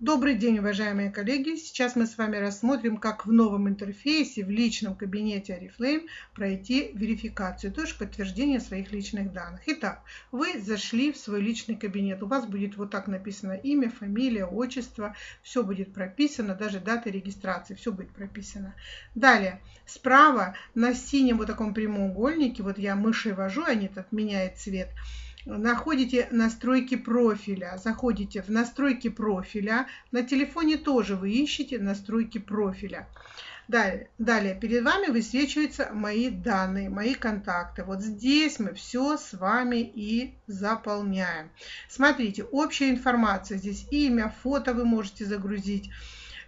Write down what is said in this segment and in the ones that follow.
Добрый день, уважаемые коллеги! Сейчас мы с вами рассмотрим, как в новом интерфейсе в личном кабинете Oriflame пройти верификацию, то есть подтверждение своих личных данных. Итак, вы зашли в свой личный кабинет. У вас будет вот так написано имя, фамилия, отчество. Все будет прописано, даже дата регистрации, все будет прописано. Далее, справа на синем вот таком прямоугольнике, вот я мышей вожу, они тут меняют цвет, находите настройки профиля, заходите в настройки профиля, на телефоне тоже вы ищете настройки профиля. Далее, далее перед вами высвечиваются мои данные, мои контакты. Вот здесь мы все с вами и заполняем. Смотрите, общая информация. Здесь имя, фото вы можете загрузить.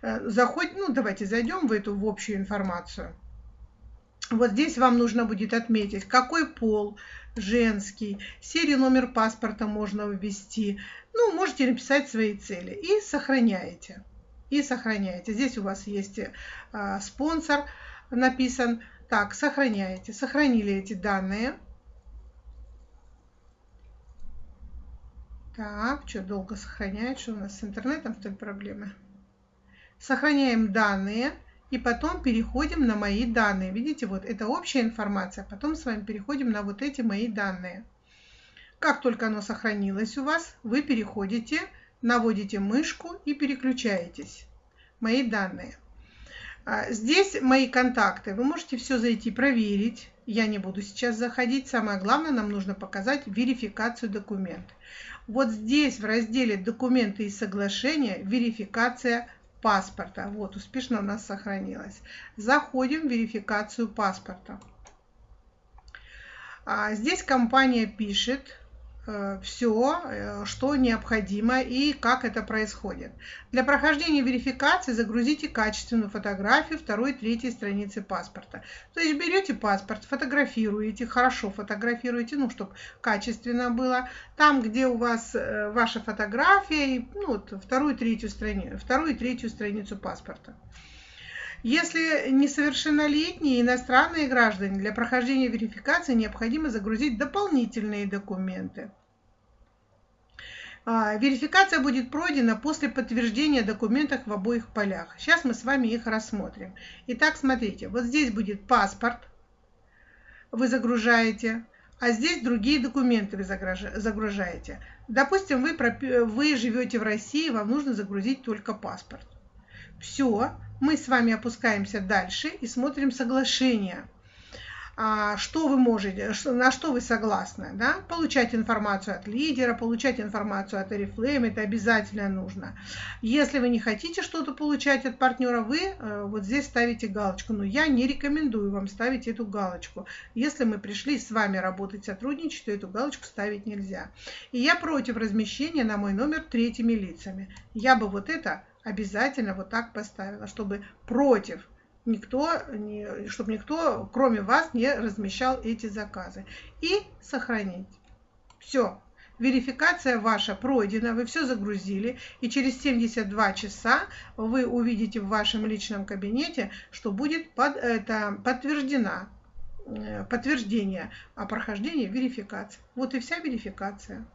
Э, заходь, ну давайте зайдем в эту в общую информацию. Вот здесь вам нужно будет отметить, какой пол, женский, серию номер паспорта можно ввести. Ну, можете написать свои цели и сохраняете. И сохраняете. Здесь у вас есть а, спонсор написан. Так, сохраняете. Сохранили эти данные. Так, что долго сохраняет, что у нас с интернетом, что ли, проблемы? Сохраняем данные. И потом переходим на мои данные. Видите, вот это общая информация. Потом с вами переходим на вот эти мои данные. Как только оно сохранилось у вас, вы переходите, наводите мышку и переключаетесь. Мои данные. А, здесь мои контакты. Вы можете все зайти проверить. Я не буду сейчас заходить. Самое главное, нам нужно показать верификацию документа. Вот здесь в разделе «Документы и соглашения» верификация паспорта. Вот, успешно у нас сохранилось. Заходим в верификацию паспорта. А здесь компания пишет, все, э, что необходимо и как это происходит. Для прохождения верификации загрузите качественную фотографию второй, третьей страницы паспорта. То есть берете паспорт, фотографируете, хорошо фотографируете, ну, чтобы качественно было. Там, где у вас э, ваша фотография, ну, вот, вторую, третью страницу, вторую и третью страницу паспорта. Если несовершеннолетние иностранные граждане для прохождения верификации необходимо загрузить дополнительные документы. А, верификация будет пройдена после подтверждения документов в обоих полях. Сейчас мы с вами их рассмотрим. Итак, смотрите, вот здесь будет паспорт, вы загружаете, а здесь другие документы вы загружаете. Допустим, вы, вы живете в России, вам нужно загрузить только паспорт. Все, мы с вами опускаемся дальше и смотрим соглашение. А, что вы можете, на что вы согласны, да? Получать информацию от лидера, получать информацию от Oriflame, это обязательно нужно. Если вы не хотите что-то получать от партнера, вы э, вот здесь ставите галочку. Но я не рекомендую вам ставить эту галочку. Если мы пришли с вами работать, сотрудничать, то эту галочку ставить нельзя. И я против размещения на мой номер третьими лицами. Я бы вот это обязательно вот так поставила, чтобы против никто, не, чтобы никто, кроме вас, не размещал эти заказы. И сохранить. Все. Верификация ваша пройдена, вы все загрузили, и через 72 часа вы увидите в вашем личном кабинете, что будет под, это, подтверждена, э, подтверждение о прохождении верификации. Вот и вся верификация.